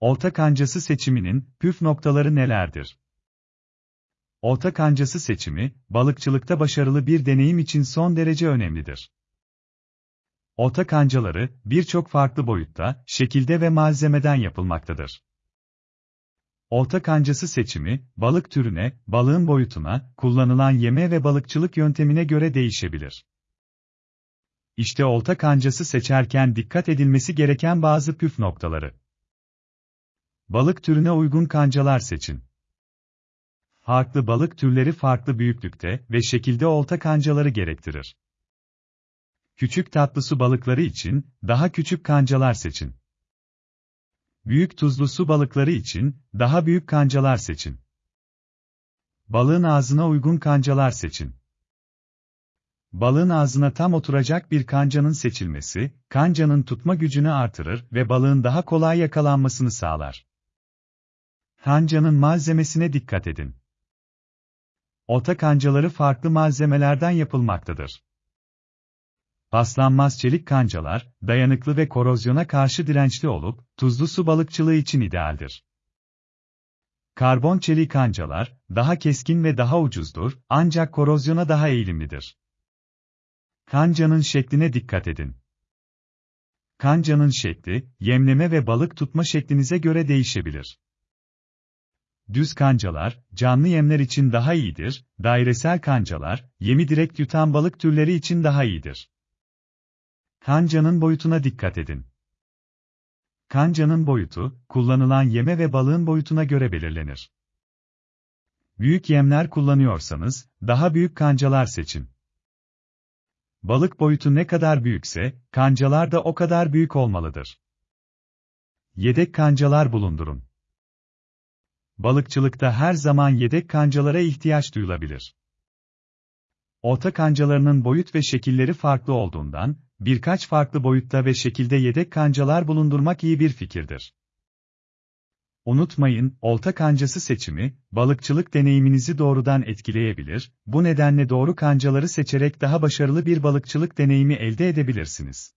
Olta kancası seçiminin püf noktaları nelerdir? Olta kancası seçimi, balıkçılıkta başarılı bir deneyim için son derece önemlidir. Olta kancaları, birçok farklı boyutta, şekilde ve malzemeden yapılmaktadır. Olta kancası seçimi, balık türüne, balığın boyutuna, kullanılan yeme ve balıkçılık yöntemine göre değişebilir. İşte olta kancası seçerken dikkat edilmesi gereken bazı püf noktaları. Balık türüne uygun kancalar seçin. Farklı balık türleri farklı büyüklükte ve şekilde olta kancaları gerektirir. Küçük tatlı su balıkları için daha küçük kancalar seçin. Büyük tuzlu su balıkları için daha büyük kancalar seçin. Balığın ağzına uygun kancalar seçin. Balığın ağzına tam oturacak bir kancanın seçilmesi, kancanın tutma gücünü artırır ve balığın daha kolay yakalanmasını sağlar. Kancanın malzemesine dikkat edin. Ota kancaları farklı malzemelerden yapılmaktadır. Paslanmaz çelik kancalar, dayanıklı ve korozyona karşı dirençli olup, tuzlu su balıkçılığı için idealdir. Karbon çelik kancalar, daha keskin ve daha ucuzdur, ancak korozyona daha eğilimlidir. Kancanın şekline dikkat edin. Kancanın şekli, yemleme ve balık tutma şeklinize göre değişebilir. Düz kancalar, canlı yemler için daha iyidir, dairesel kancalar, yemi direkt yutan balık türleri için daha iyidir. Kancanın boyutuna dikkat edin. Kancanın boyutu, kullanılan yeme ve balığın boyutuna göre belirlenir. Büyük yemler kullanıyorsanız, daha büyük kancalar seçin. Balık boyutu ne kadar büyükse, kancalar da o kadar büyük olmalıdır. Yedek kancalar bulundurun. Balıkçılıkta her zaman yedek kancalara ihtiyaç duyulabilir. Olta kancalarının boyut ve şekilleri farklı olduğundan, birkaç farklı boyutta ve şekilde yedek kancalar bulundurmak iyi bir fikirdir. Unutmayın, olta kancası seçimi, balıkçılık deneyiminizi doğrudan etkileyebilir, bu nedenle doğru kancaları seçerek daha başarılı bir balıkçılık deneyimi elde edebilirsiniz.